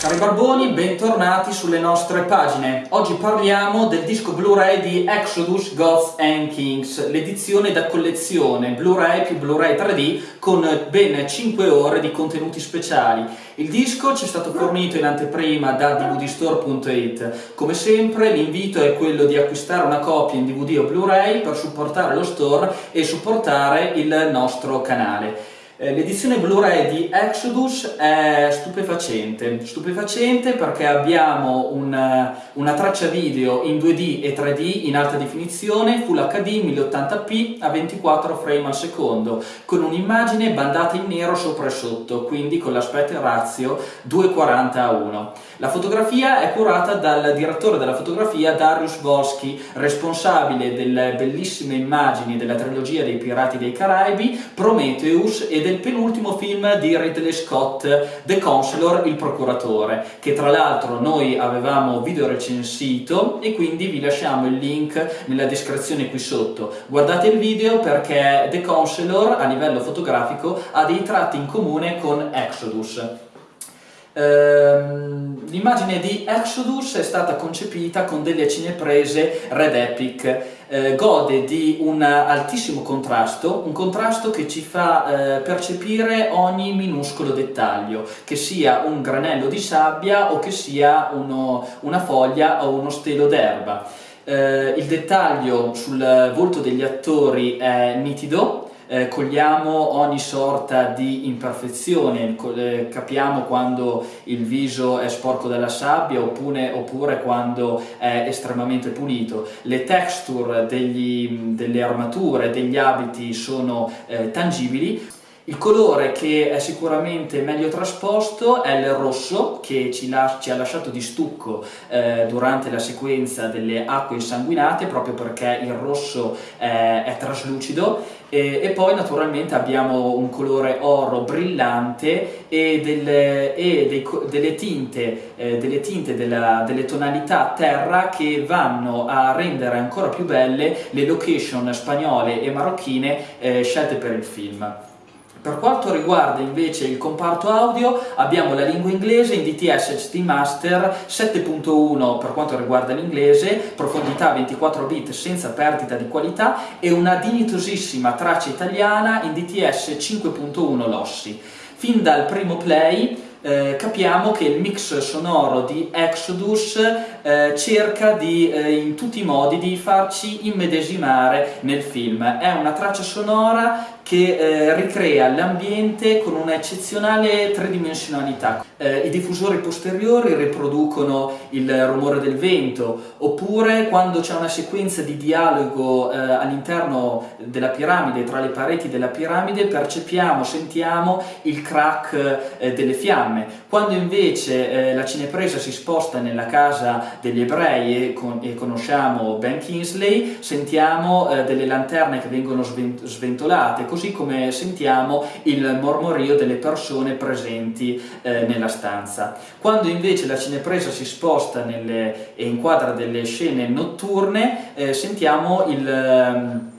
Cari barboni, bentornati sulle nostre pagine. Oggi parliamo del disco Blu-ray di Exodus Gods and Kings, l'edizione da collezione Blu-ray più Blu-ray 3D con ben 5 ore di contenuti speciali. Il disco ci è stato fornito in anteprima da dvdstore.it. Come sempre l'invito è quello di acquistare una copia in DVD o Blu-ray per supportare lo store e supportare il nostro canale. Eh, l'edizione Blu-ray di Exodus è stupefacente, stupefacente perché abbiamo una, una, traccia video in 2D e 3D in alta definizione, Full HD 1080p a 24 frame al secondo, con un'immagine bandata in nero sopra e sotto, quindi con l'aspetto ratio 240 a 1. La fotografia è curata dal direttore della fotografia Darius Volsky, responsabile delle bellissime immagini della trilogia dei Pirati dei Caraibi, Prometheus e del penultimo film di Ridley Scott, The Counselor, il procuratore, che tra l'altro noi avevamo video recensito e quindi vi lasciamo il link nella descrizione qui sotto. Guardate il video perché The Counselor a livello fotografico ha dei tratti in comune con Exodus. Ehm, l'immagine di Exodus è stata concepita con delle cineprese Red Epic, eh, gode di un altissimo contrasto, un contrasto che ci fa eh, percepire ogni minuscolo dettaglio, che sia un granello di sabbia o che sia uno, una foglia o uno stelo d'erba. Eh, il dettaglio sul volto degli attori è nitido, eh, cogliamo ogni sorta di imperfezione, eh, capiamo quando il viso è sporco dalla sabbia oppure, oppure quando è estremamente pulito. Le texture degli, delle armature, degli abiti sono eh, tangibili il colore che è sicuramente meglio trasposto è il rosso che ci, ci ha lasciato di stucco eh, durante la sequenza delle acque insanguinate proprio perché il rosso eh, è traslucido e, e, poi naturalmente abbiamo un colore oro brillante e, delle, e dei, delle tinte, eh, delle, tinte della, delle tonalità terra che vanno a rendere ancora più belle le location spagnole e marocchine eh, scelte per il film. Per quanto riguarda invece il comparto audio abbiamo la lingua inglese in DTS HT Master 7.1 per quanto riguarda l'inglese, profondità 24 bit senza perdita di qualità e una dignitosissima traccia italiana in DTS 5.1 Lossi. Fin dal primo play eh, capiamo che il mix sonoro di Exodus eh, cerca di, eh, in tutti i modi di farci immedesimare nel film. È una traccia sonora che eh, ricrea l'ambiente con una eccezionale tridimensionalità. Eh, I diffusori posteriori riproducono il rumore del vento, oppure quando c'è una sequenza di dialogo eh, all'interno della piramide, tra le pareti della piramide, percepiamo, sentiamo il crack eh, delle fiamme. Quando invece eh, la cinepresa si sposta nella casa degli ebrei e, con, e conosciamo Ben Kingsley, sentiamo eh, delle lanterne che vengono sventolate, così come sentiamo il mormorio delle persone presenti eh, nella stanza. Quando invece la cinepresa si sposta nelle, e inquadra delle scene notturne, eh, sentiamo il, ehm,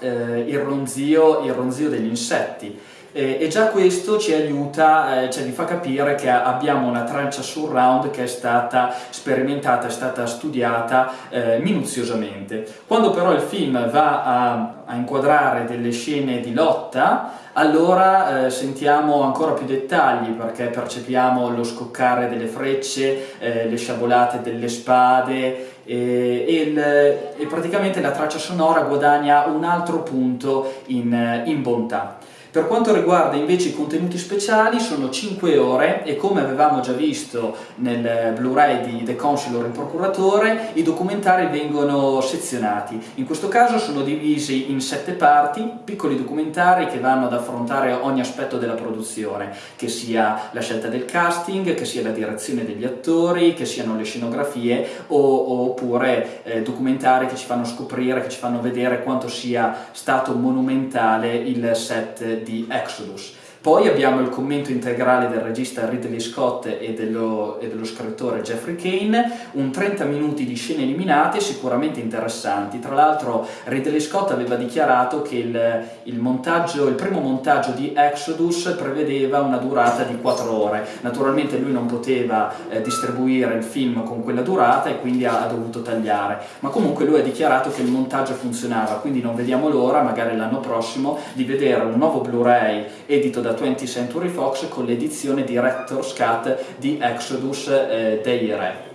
eh, il, ronzio, il ronzio degli insetti. Eh, e già questo ci aiuta, eh, cioè vi fa capire che abbiamo una traccia surround che è stata sperimentata, è stata studiata eh, minuziosamente. Quando però il film va a, a inquadrare delle scene di lotta, allora eh, sentiamo ancora più dettagli perché percepiamo lo scoccare delle frecce, eh, le sciabolate delle spade e, e, il, e, praticamente la traccia sonora guadagna un altro punto in, in bontà. Per quanto riguarda invece i contenuti speciali sono 5 ore e come avevamo già visto nel Blu-ray di The Consular il procuratore i documentari vengono sezionati. In questo caso sono divisi in 7 parti, piccoli documentari che vanno ad affrontare ogni aspetto della produzione, che sia la scelta del casting, che sia la direzione degli attori, che siano le scenografie o, oppure eh, documentari che ci fanno scoprire, che ci fanno vedere quanto sia stato monumentale il set di Exodus. Poi abbiamo il commento integrale del regista Ridley Scott e dello, e dello scrittore Jeffrey Kane, un 30 minuti di scene eliminate sicuramente interessanti. Tra l'altro Ridley Scott aveva dichiarato che il, il, montaggio, il primo montaggio di Exodus prevedeva una durata di 4 ore. Naturalmente lui non poteva eh, distribuire il film con quella durata e quindi ha, ha dovuto tagliare, ma comunque lui ha dichiarato che il montaggio funzionava, quindi non vediamo l'ora, magari l'anno prossimo, di vedere un nuovo Blu-ray edito da 20th Century Fox con l'edizione Director's Cut di Exodus eh, dei Re.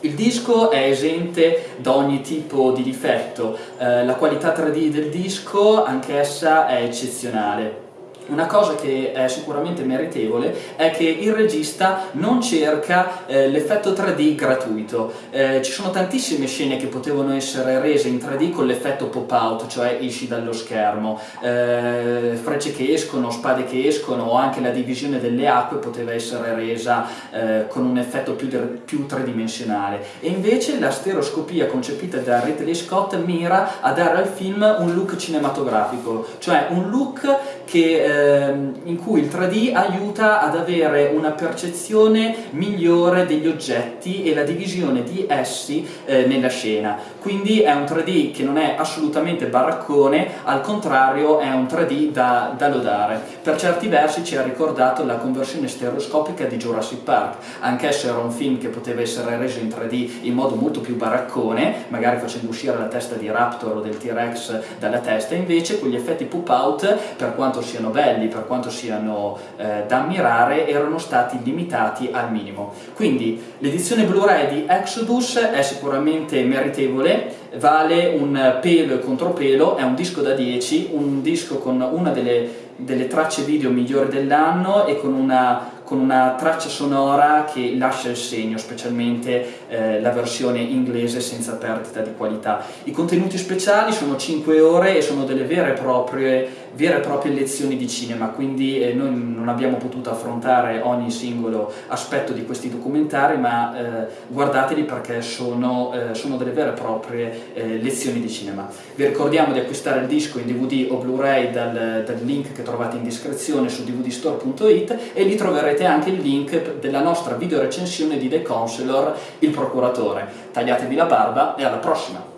Il disco è esente da ogni tipo di difetto, eh, la qualità 3D del disco anch'essa è eccezionale. Una cosa che è sicuramente meritevole è che il regista non cerca eh, l'effetto 3D gratuito. Eh, ci sono tantissime scene che potevano essere rese in 3D con l'effetto pop-out, cioè esci dallo schermo. Eh, frecce che escono, spade che escono o anche la divisione delle acque poteva essere resa eh, con un effetto più, più tridimensionale. E invece la stereoscopia concepita da Ridley Scott mira a dare al film un look cinematografico, cioè un look che ehm, in cui il 3D aiuta ad avere una percezione migliore degli oggetti e la divisione di essi eh, nella scena. Quindi è un 3D che non è assolutamente baraccone, al contrario è un 3D da, da lodare. Per certi versi ci ha ricordato la conversione stereoscopica di Jurassic Park, anch'esso era un film che poteva essere reso in 3D in modo molto più baraccone, magari facendo uscire la testa di Raptor o del T-Rex dalla testa, invece quegli effetti pop out, per quanto siano belli, per quanto siano eh, da ammirare, erano stati limitati al minimo. Quindi l'edizione Blu-ray di Exodus è sicuramente meritevole, vale un pelo e contropelo, è un disco da 10, un disco con una delle, delle tracce video migliori dell'anno e con una con una traccia sonora che lascia il segno, specialmente eh, la versione inglese senza perdita di qualità. I contenuti speciali sono 5 ore e sono delle vere e proprie, vere e proprie lezioni di cinema, quindi eh, noi non abbiamo potuto affrontare ogni singolo aspetto di questi documentari, ma eh, guardateli perché sono, eh, sono, delle vere e proprie eh, lezioni di cinema. Vi ricordiamo di acquistare il disco in DVD o Blu-ray dal, dal link che trovate in descrizione su dvdstore.it e lì troverete anche il link della nostra video recensione di The Counselor, il procuratore. Tagliatevi la barba e alla prossima!